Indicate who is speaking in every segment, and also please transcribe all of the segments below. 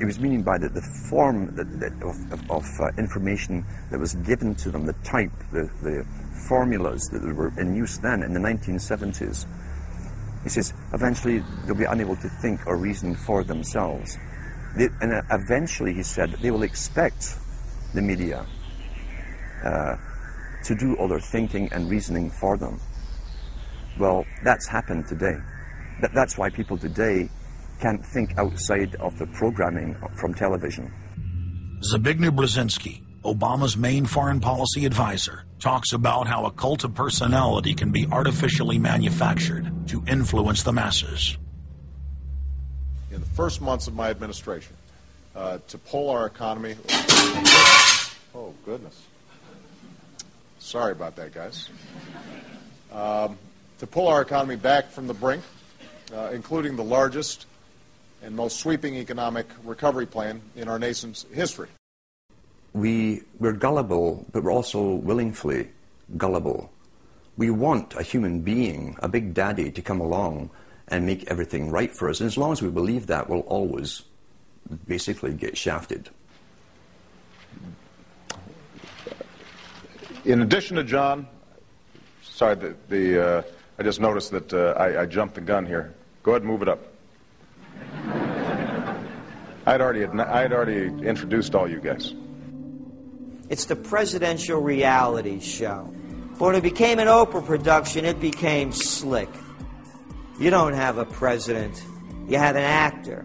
Speaker 1: It was meaning by that the form that, that of, of, of uh, information that was given to them, the type, the, the formulas that were in use then in the 1970s. He says eventually they'll be unable to think or reason for themselves. They, and uh, eventually, he said, they will expect the media uh, to do all their thinking and reasoning for them. Well, that's happened today. That, that's why people today can't think outside of the programming from television.
Speaker 2: Zbigniew Brzezinski, Obama's main foreign policy advisor, talks about how a cult of personality can be artificially manufactured to influence the masses.
Speaker 3: In the first months of my administration, uh, to pull our economy. Oh, goodness. Sorry about that, guys. Um, to pull our economy back from the brink, uh, including the largest and most sweeping economic recovery plan in our nation's history.
Speaker 1: We, we're gullible, but we're also willingly gullible. We want a human being, a big daddy, to come along and make everything right for us. And as long as we believe that, we'll always basically get shafted.
Speaker 3: In addition to John, sorry, the, the uh, I just noticed that uh, I, I jumped the gun here. Go ahead and move it up. I'd already, I'd already introduced all you guys.
Speaker 4: It's the presidential reality show. But when it became an Oprah production, it became slick. You don't have a president, you have an actor.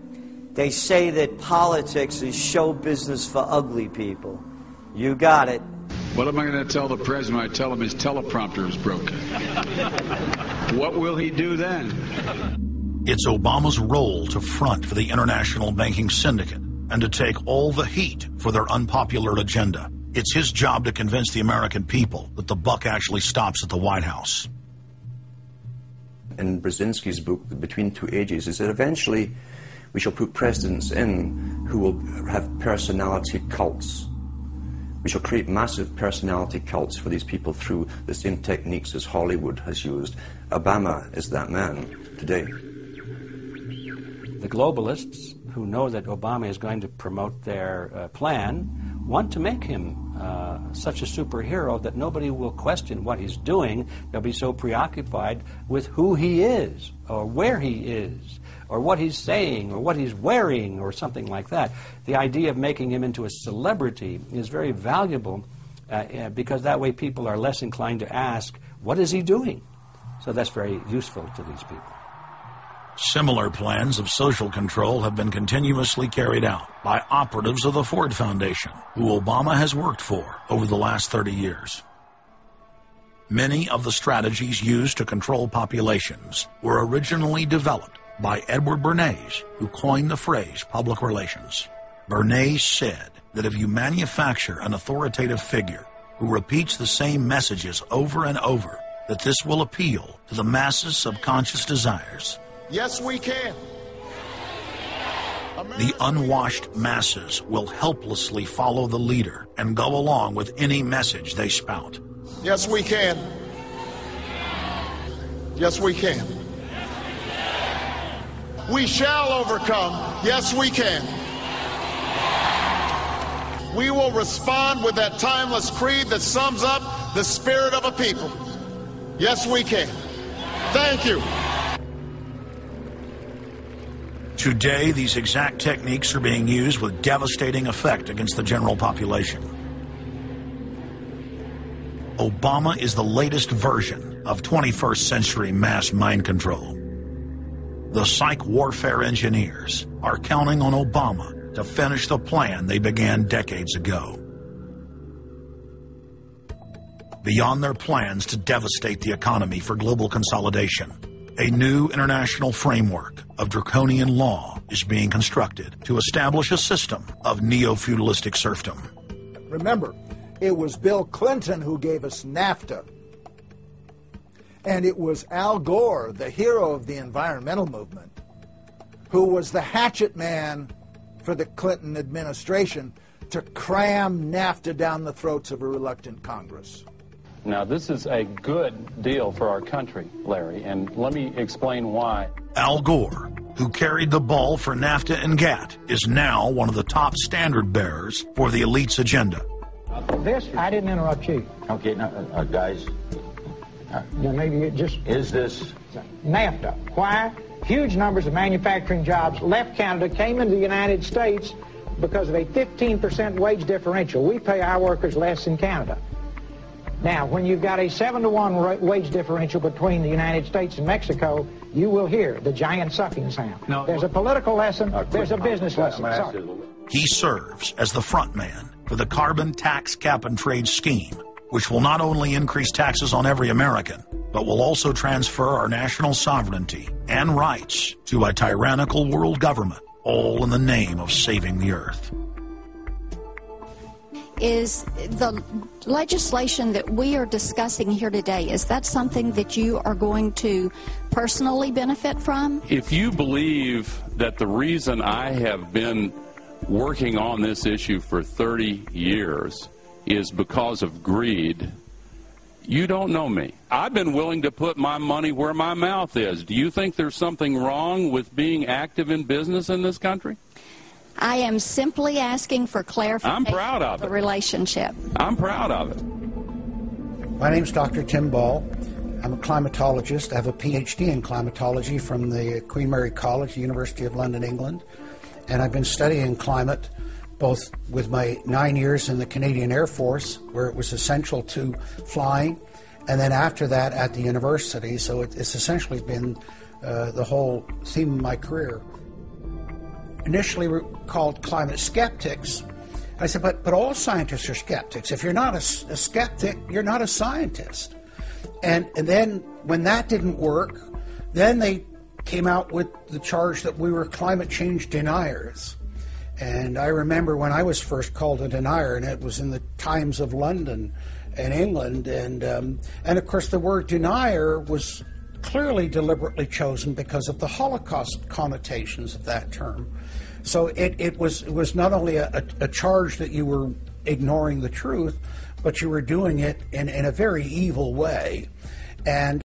Speaker 4: They say that politics is show business for ugly people. You got it.
Speaker 5: What am I going to tell the president when I tell him his teleprompter is broken? what will he do then?
Speaker 2: It's Obama's role to front for the international banking syndicate and to take all the heat for their unpopular agenda. It's his job to convince the American people that the buck actually stops at the White House.
Speaker 1: In Brzezinski's book, Between Two Ages, is that eventually we shall put presidents in who will have personality cults. We shall create massive personality cults for these people through the same techniques as Hollywood has used. Obama is that man today.
Speaker 6: The globalists who know that Obama is going to promote their uh, plan want to make him uh, such a superhero that nobody will question what he's doing. They'll be so preoccupied with who he is, or where he is, or what he's saying, or what he's wearing, or something like that. The idea of making him into a celebrity is very valuable uh, uh because that way people are less inclined to ask, what is he doing? So that's very useful to these people.
Speaker 2: Similar plans of social control have been continuously carried out by operatives of the Ford Foundation, who Obama has worked for over the last 30 years. Many of the strategies used to control populations were originally developed by Edward Bernays, who coined the phrase public relations. Bernays said that if you manufacture an authoritative figure who repeats the same messages over and over, that this will appeal to the masses' subconscious desires
Speaker 3: Yes, we can.
Speaker 2: The unwashed masses will helplessly follow the leader and go along with any message they spout.
Speaker 3: Yes, we can. Yes, we can. We shall overcome. Yes, we can. We will respond with that timeless creed that sums up the spirit of a people. Yes, we can. Thank you.
Speaker 2: Today, these exact techniques are being used with devastating effect against the general population. Obama is the latest version of 21st century mass mind control. The psych warfare engineers are counting on Obama to finish the plan they began decades ago. Beyond their plans to devastate the economy for global consolidation, a new international framework of draconian law is being constructed to establish a system of neo-feudalistic serfdom.
Speaker 7: Remember, it was Bill Clinton who gave us NAFTA. And it was Al Gore, the hero of the environmental movement, who was the hatchet man for the Clinton administration to cram NAFTA down the throats of a reluctant Congress.
Speaker 8: Now, this is a good deal for our country, Larry, and let me explain why.
Speaker 2: Al Gore, who carried the ball for NAFTA and GATT, is now one of the top standard bearers for the elite's agenda.
Speaker 8: This, I didn't interrupt you.
Speaker 9: Okay, now, uh, guys,
Speaker 8: Now, maybe it just
Speaker 9: is this
Speaker 8: NAFTA. Why? Huge numbers of manufacturing jobs left Canada, came into the United States because of a 15% wage differential. We pay our workers less in Canada. Now, when you've got a 7 to 1 ra- wage differential between the United States and Mexico, you will hear the giant sucking sound.
Speaker 5: No.
Speaker 8: There's a political lesson, there's a business lesson.
Speaker 9: I'm gonna ask
Speaker 8: Sorry.
Speaker 2: He serves as the front man for the carbon tax cap and trade scheme, which will not only increase taxes on every American, but will also transfer our national sovereignty and rights to a tyrannical world government, all in the name of saving the earth.
Speaker 10: Is the legislation that we are discussing here today, is that something that you are going to personally benefit from?
Speaker 11: If you believe that the reason I have been working on this issue for 30 years is because of greed, you don't know me. I've been willing to put my money where my mouth is. Do you think there's something wrong with being active in business in this country?
Speaker 10: I am simply asking for clarification
Speaker 11: I'm proud of
Speaker 10: the
Speaker 11: it.
Speaker 10: relationship.
Speaker 11: I'm proud of it.
Speaker 12: My name is Dr. Tim Ball. I'm a climatologist. I have a PhD in climatology from the Queen Mary College, University of London, England. And I've been studying climate both with my nine years in the Canadian Air Force, where it was essential to flying, and then after that at the university. So it, it's essentially been uh, the whole theme of my career. Initially called climate skeptics. I said, but, but all scientists are skeptics. If you're not a skeptic, you're not a scientist. And, and then when that didn't work, then they came out with the charge that we were climate change deniers. And I remember when I was first called a denier, and it was in the Times of London and England. And, um, and of course, the word denier was clearly deliberately chosen because of the Holocaust connotations of that term. So it, it, was, it was not only a, a, charge that you were ignoring the truth, but you were doing it in, in a very evil way. And